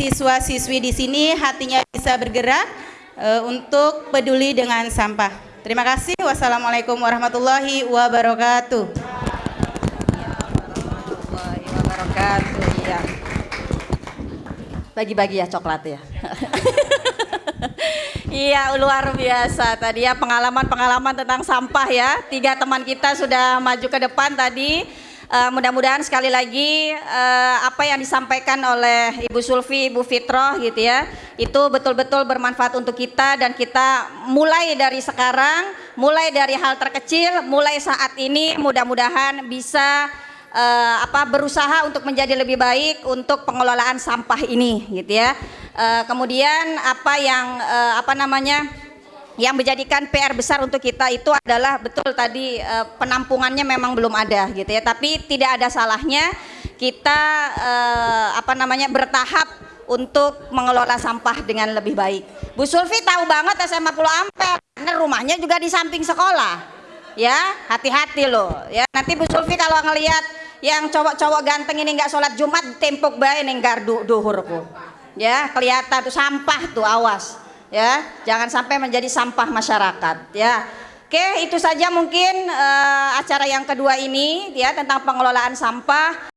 siswa-siswi di sini hatinya bisa bergerak uh, untuk peduli dengan sampah. Terima kasih. Wassalamualaikum warahmatullahi wabarakatuh. Warahmatullahi wabarakatuh. Ya. Bagi-bagi ya coklat ya. Iya luar biasa tadi ya pengalaman-pengalaman tentang sampah ya. Tiga teman kita sudah maju ke depan tadi. Uh, mudah-mudahan sekali lagi uh, apa yang disampaikan oleh Ibu Sulfi, Ibu Fitroh gitu ya, itu betul-betul bermanfaat untuk kita dan kita mulai dari sekarang, mulai dari hal terkecil, mulai saat ini mudah-mudahan bisa uh, apa berusaha untuk menjadi lebih baik untuk pengelolaan sampah ini gitu ya. Uh, kemudian apa yang uh, apa namanya yang menjadikan PR besar untuk kita itu adalah betul tadi uh, penampungannya memang belum ada gitu ya. Tapi tidak ada salahnya kita uh, apa namanya bertahap untuk mengelola sampah dengan lebih baik. Bu Sulfi tahu banget SMA Pulau Ampel karena rumahnya juga di samping sekolah ya hati-hati loh ya nanti Bu Sulfi kalau ngelihat yang cowok-cowok ganteng ini nggak sholat Jumat tempok bae neng gardu duhurku ya kelihatan tuh sampah tuh awas ya jangan sampai menjadi sampah masyarakat ya. Oke itu saja mungkin uh, acara yang kedua ini ya tentang pengelolaan sampah